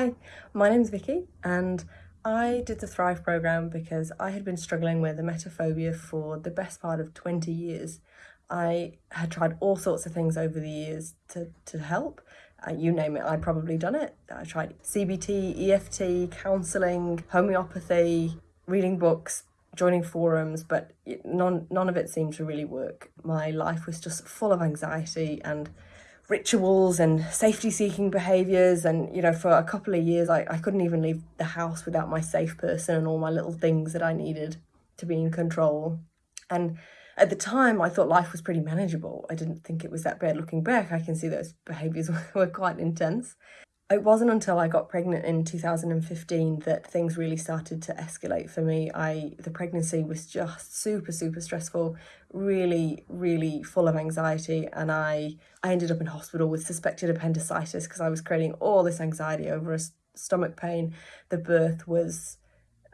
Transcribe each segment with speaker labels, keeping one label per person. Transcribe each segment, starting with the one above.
Speaker 1: Hi, my name's Vicky and I did the Thrive program because I had been struggling with emetophobia for the best part of 20 years. I had tried all sorts of things over the years to, to help. Uh, you name it, I'd probably done it. I tried CBT, EFT, counselling, homeopathy, reading books, joining forums, but none, none of it seemed to really work. My life was just full of anxiety and rituals and safety seeking behaviors. And you know for a couple of years I, I couldn't even leave the house without my safe person and all my little things that I needed to be in control. And at the time I thought life was pretty manageable. I didn't think it was that bad looking back. I can see those behaviors were quite intense it wasn't until I got pregnant in 2015 that things really started to escalate for me. I the pregnancy was just super super stressful, really really full of anxiety and I I ended up in hospital with suspected appendicitis because I was creating all this anxiety over a stomach pain. The birth was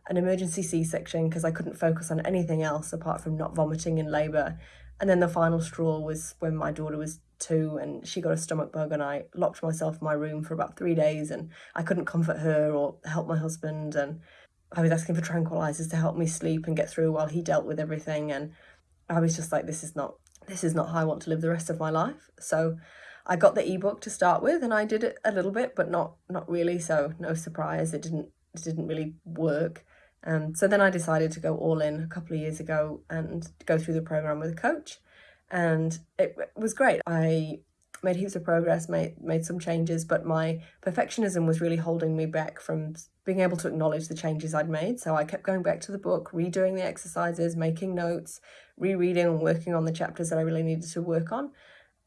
Speaker 1: an emergency C-section because I couldn't focus on anything else apart from not vomiting in labour. And then the final straw was when my daughter was two and she got a stomach bug and I locked myself in my room for about three days and I couldn't comfort her or help my husband. And I was asking for tranquilizers to help me sleep and get through while he dealt with everything. And I was just like this is not this is not how I want to live the rest of my life. So I got the ebook to start with and I did it a little bit but not not really. So no surprise. It didn't it didn't really work um, so then I decided to go all in a couple of years ago and go through the program with a coach and it was great. I made heaps of progress, made, made some changes, but my perfectionism was really holding me back from being able to acknowledge the changes I'd made. So I kept going back to the book, redoing the exercises, making notes, rereading and working on the chapters that I really needed to work on.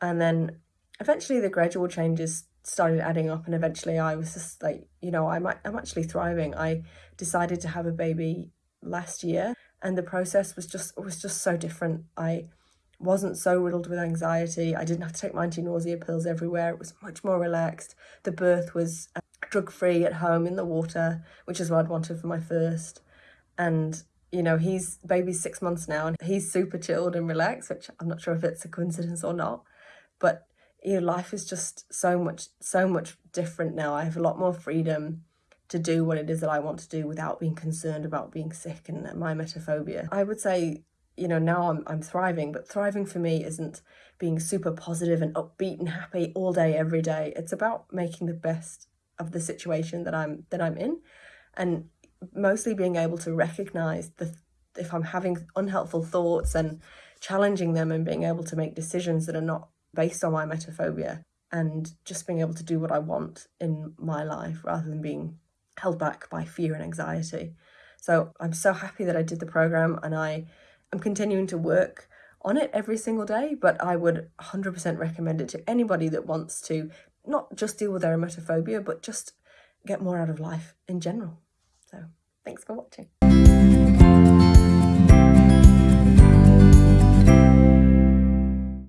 Speaker 1: And then eventually the gradual changes started adding up and eventually I was just like, you know, I'm, I'm actually thriving. I decided to have a baby last year and the process was just was just so different. I wasn't so riddled with anxiety. I didn't have to take my anti-nausea pills everywhere. It was much more relaxed. The birth was uh, drug-free at home in the water, which is what I'd wanted for my first. And, you know, he's baby's six months now and he's super chilled and relaxed, which I'm not sure if it's a coincidence or not. But, you know, life is just so much, so much different now. I have a lot more freedom to do what it is that I want to do without being concerned about being sick and my emetophobia. I would say you know, now I'm, I'm thriving, but thriving for me isn't being super positive and upbeat and happy all day, every day. It's about making the best of the situation that I'm, that I'm in and mostly being able to recognize the, if I'm having unhelpful thoughts and challenging them and being able to make decisions that are not based on my emetophobia and just being able to do what I want in my life rather than being held back by fear and anxiety. So I'm so happy that I did the program and I I'm continuing to work on it every single day, but I would 100% recommend it to anybody that wants to not just deal with their emetophobia, but just get more out of life in general. So thanks for watching.